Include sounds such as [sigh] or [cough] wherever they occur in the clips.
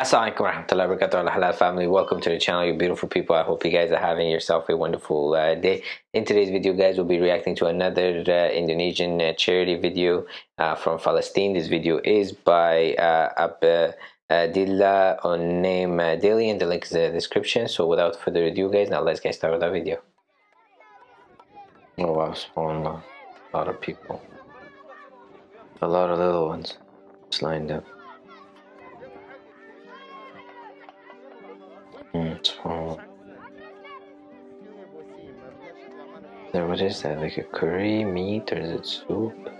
Assalamualaikum warahmatullahi wabarakatuh. Halal family. Welcome to the channel you beautiful people. I hope you guys are having yourself a wonderful uh, day. In today's video guys we'll be reacting to another uh, Indonesian uh, charity video uh, from Palestine. This video is by uh, Abdillah Onim uh, Daily and the link is in the description. So without further ado guys now let's get started with our video. Oh wow spawned a lot of people. A lot of little ones. Just lined up There, what is that? Like a curry meat or is it soup?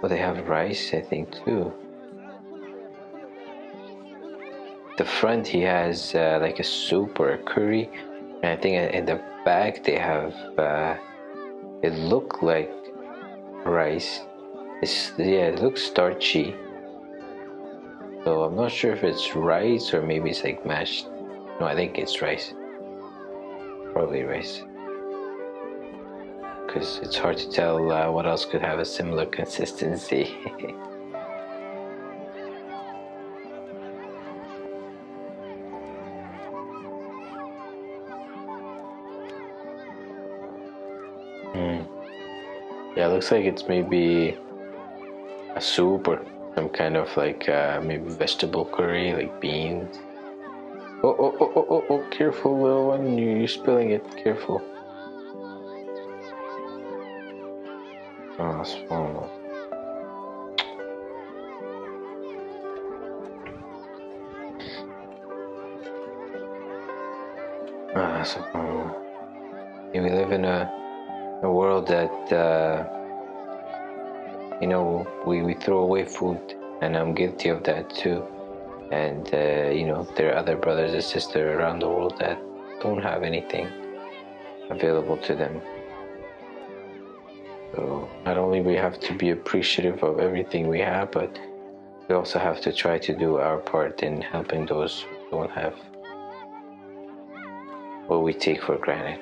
Well, they have rice, I think, too. The front, he has uh, like a soup or a curry. And I think in the back, they have, uh, it look like rice. It's, yeah, it looks starchy. So I'm not sure if it's rice or maybe it's like mashed. No, I think it's rice. Probably rice. Because it's hard to tell uh, what else could have a similar consistency. [laughs] mm. Yeah, looks like it's maybe a soup or some kind of like uh, maybe vegetable curry, like beans. Oh, oh, oh, oh, oh, oh, careful, little one, you, you're spilling it, careful. Oh, small. Ah, so, yeah, we live in a, a world that uh, you know we, we throw away food and i'm guilty of that too. And uh, you know there are other brothers and sisters around the world that don't have anything available to them. So not only we have to be appreciative of everything we have but we also have to try to do our part in helping those who don't have what we take for granted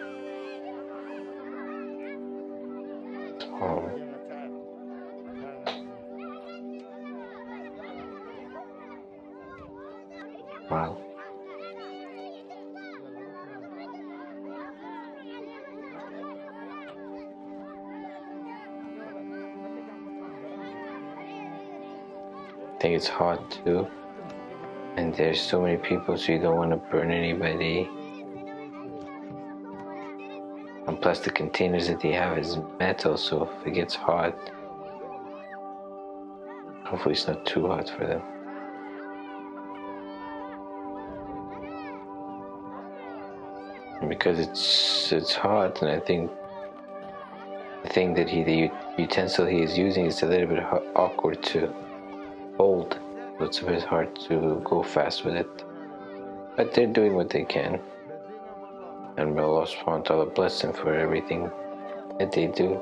I think it's hot too. And there's so many people, so you don't want to burn anybody. And plus the containers that they have is metal, so if it gets hot, hopefully it's not too hot for them. Because it's it's hot and I think the thing that he the utensil he is using is a little bit awkward to hold. So it's a bit hard to go fast with it. But they're doing what they can. And may Allah subhanahu wa ta'ala bless them for everything that they do.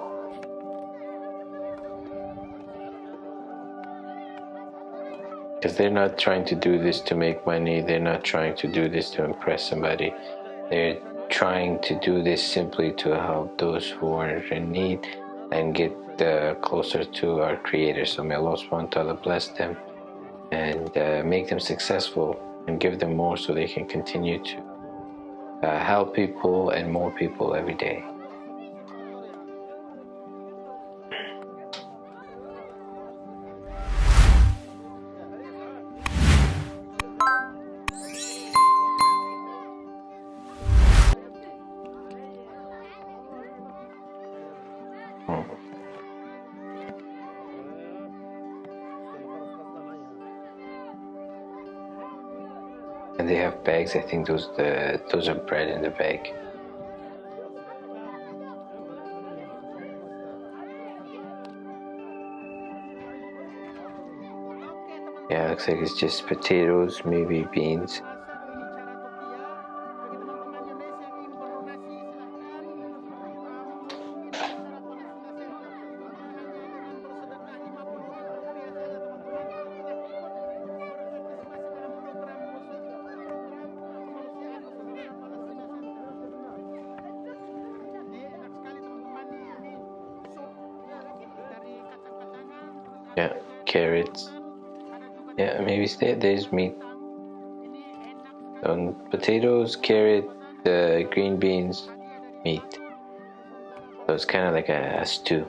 Because they're not trying to do this to make money they're not trying to do this to impress somebody. They're trying to do this simply to help those who are in need and get uh, closer to our creator. So may Allah subhanahu bless them and uh, make them successful and give them more so they can continue to uh, help people and more people every day they have bags. I think those the those are bread in the bag. Yeah, looks like it's just potatoes, maybe beans. Yeah, carrots. Yeah, maybe there's meat. On um, potatoes, carrot, uh, green beans, meat. So it's kind of like a, a stew.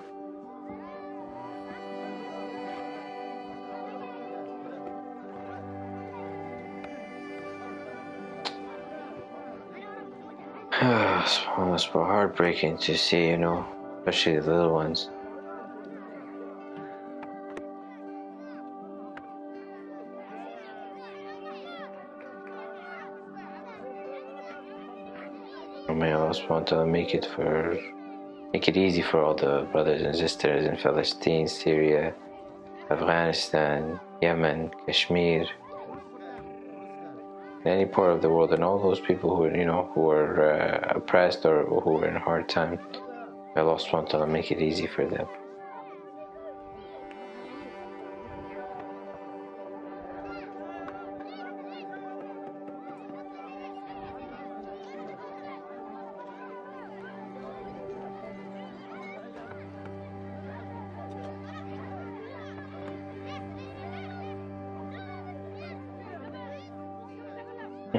[sighs] almost heartbreaking to see, you know, especially the little ones. May Allah subhanahu make it for make it easy for all the brothers and sisters in Palestine, Syria, Afghanistan, Yemen, Kashmir, any part of the world, and all those people who you know who are uh, oppressed or who are in a hard time. May Allah subhanahu make it easy for them.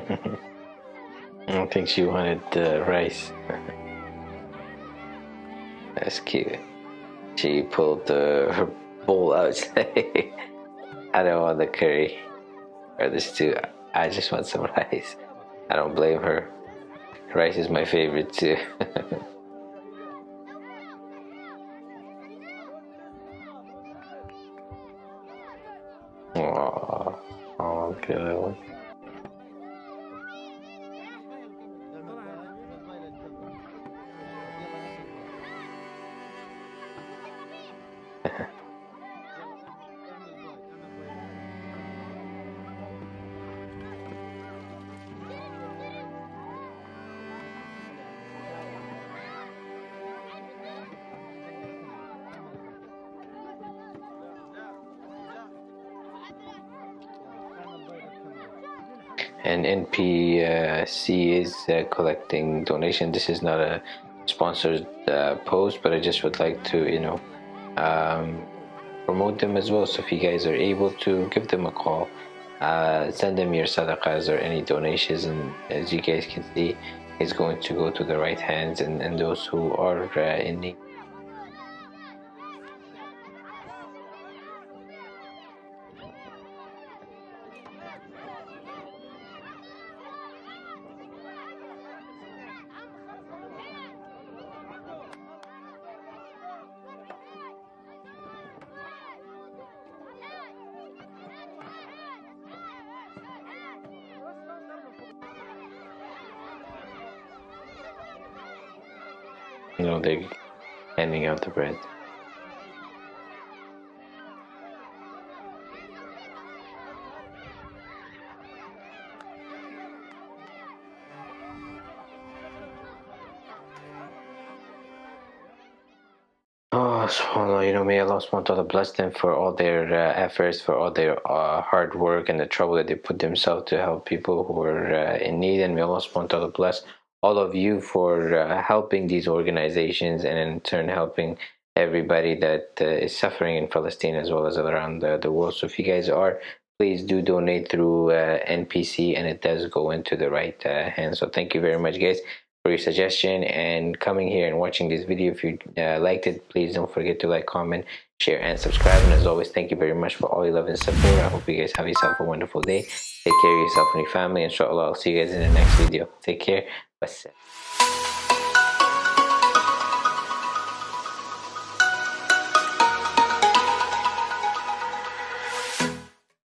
[laughs] I don't think she wanted uh, rice. [laughs] That's cute. She pulled uh, her [laughs] bowl out. I don't want the curry or the stew. I just want some rice. I don't blame her. Rice is my favorite too. Aww. Oh, good. And NPC is uh, collecting donation. This is not a sponsored uh, post, but I just would like to, you know, um, promote them as well. So if you guys are able to give them a call, uh, send them your sadaqahs or any donations, and as you guys can see, it's going to go to the right hands and, and those who are uh, in need. Know they're handing out the bread Oh, you know, may Allah subhanahu bless them for all their uh, efforts, for all their uh, hard work and the trouble that they put themselves to help people who are uh, in need. And may Allah subhanahu wa ta'ala bless all of you for uh, helping these organizations and in turn helping everybody that uh, is suffering in Palestine as well as around the, the world. So if you guys are, please do donate through uh, NPC and it does go into the right uh, hands. So thank you very much guys for your suggestion and coming here and watching this video. If you uh, liked it, please don't forget to like, comment, share and subscribe. And as always, thank you very much for all your love and support. I hope you guys have yourself a wonderful day. Take care of yourself and your family. Inshallah, I'll see you guys in the next video. Take care. Wassalam.